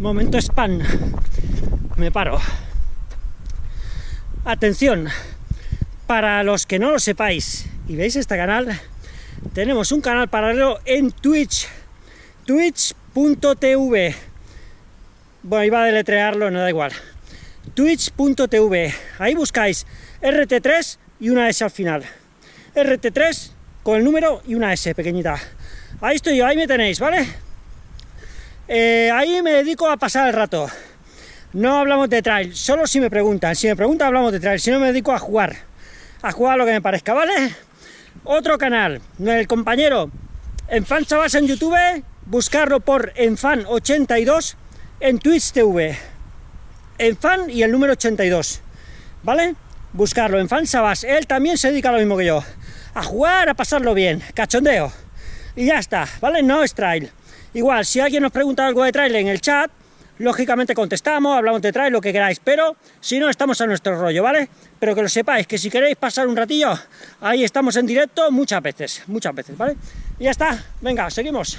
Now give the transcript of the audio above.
Momento spam. Me paro. Atención, para los que no lo sepáis y veis este canal, tenemos un canal paralelo en Twitch, twitch.tv. Bueno, iba a deletrearlo, no da igual. Twitch.tv. Ahí buscáis RT3 y una S al final. RT3 con el número y una S pequeñita. Ahí estoy yo, ahí me tenéis, ¿vale? Eh, ahí me dedico a pasar el rato. No hablamos de trail, solo si me preguntan. Si me preguntan hablamos de trail, si no me dedico a jugar. A jugar lo que me parezca, ¿vale? Otro canal, el compañero Enfan Chavas en YouTube, buscarlo por Enfan82 en Twitch TV. Enfan y el número 82, ¿vale? Buscarlo, Enfan Sabas. Él también se dedica a lo mismo que yo. A jugar, a pasarlo bien, cachondeo. Y ya está, ¿vale? No es trail. Igual, si alguien nos pregunta algo de trail en el chat, lógicamente contestamos, hablamos de trail, lo que queráis, pero si no, estamos a nuestro rollo, ¿vale? Pero que lo sepáis, que si queréis pasar un ratillo, ahí estamos en directo muchas veces, muchas veces, ¿vale? Y ya está, venga, seguimos.